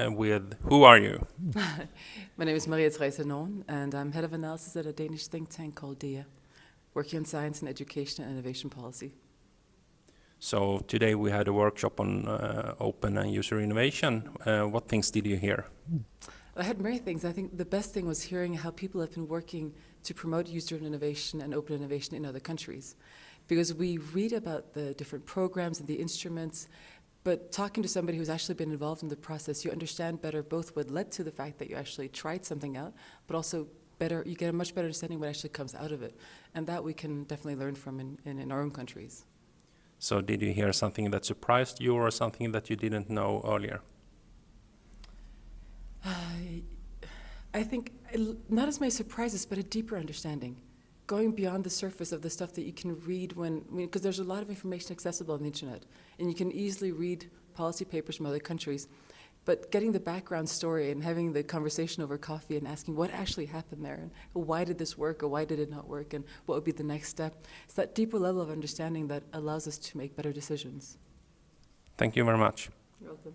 uh, with who are you? My name is Maria Therese Norn, and I'm head of analysis at a Danish think tank called DEA, working on science and education and innovation policy. So today we had a workshop on uh, open and user innovation. Uh, what things did you hear? I had many things. I think the best thing was hearing how people have been working to promote user innovation and open innovation in other countries. Because we read about the different programs and the instruments, but talking to somebody who's actually been involved in the process, you understand better both what led to the fact that you actually tried something out, but also better, you get a much better understanding what actually comes out of it. And that we can definitely learn from in, in, in our own countries. So did you hear something that surprised you or something that you didn't know earlier? I, I think not as many surprises, but a deeper understanding. Going beyond the surface of the stuff that you can read when, because there's a lot of information accessible on the internet, and you can easily read policy papers from other countries. But getting the background story and having the conversation over coffee and asking what actually happened there, and why did this work or why did it not work, and what would be the next step, it's that deeper level of understanding that allows us to make better decisions. Thank you very much. You're welcome.